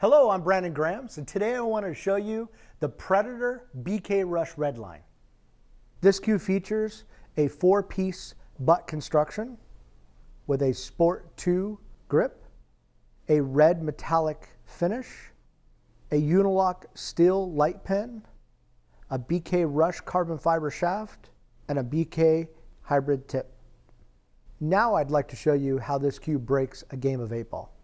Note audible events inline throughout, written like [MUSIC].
Hello, I'm Brandon Grams, and today I want to show you the Predator BK Rush Redline. This cue features a four-piece butt construction with a Sport 2 grip, a red metallic finish, a Uniloc steel light pin, a BK Rush carbon fiber shaft, and a BK hybrid tip. Now I'd like to show you how this cue breaks a game of eight ball.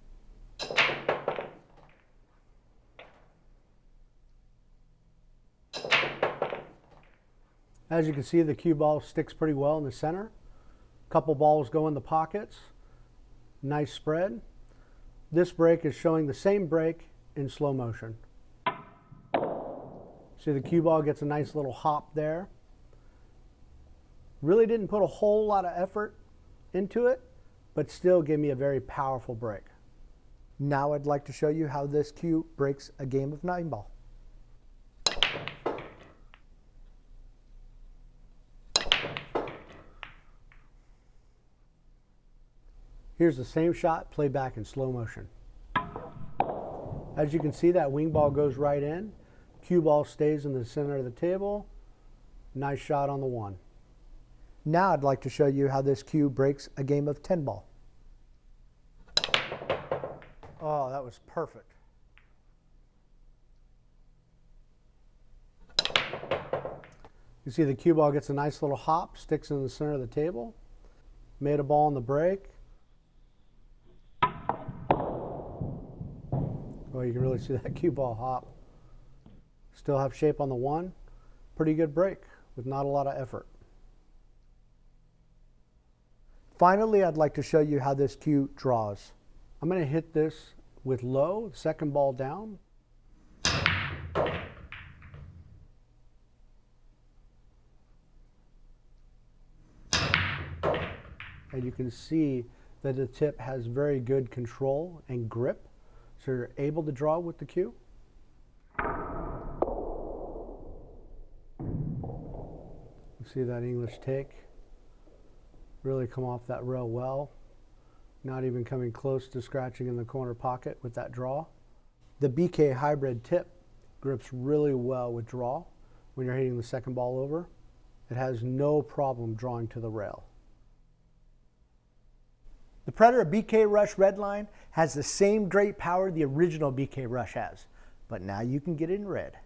As you can see, the cue ball sticks pretty well in the center. Couple balls go in the pockets. Nice spread. This break is showing the same break in slow motion. See the cue ball gets a nice little hop there. Really didn't put a whole lot of effort into it, but still gave me a very powerful break. Now I'd like to show you how this cue breaks a game of nine ball. Here's the same shot played back in slow motion. As you can see, that wing ball goes right in. Cue ball stays in the center of the table. Nice shot on the one. Now I'd like to show you how this cue breaks a game of 10 ball. Oh, that was perfect. You see the cue ball gets a nice little hop, sticks in the center of the table. Made a ball on the break. Well, you can really see that [LAUGHS] cue ball hop. Still have shape on the one. Pretty good break with not a lot of effort. Finally, I'd like to show you how this cue draws. I'm going to hit this with low, second ball down. And you can see that the tip has very good control and grip. So you're able to draw with the cue. See that English take? Really come off that rail well. Not even coming close to scratching in the corner pocket with that draw. The BK hybrid tip grips really well with draw when you're hitting the second ball over. It has no problem drawing to the rail. The Predator BK Rush Redline has the same great power the original BK Rush has, but now you can get it in red.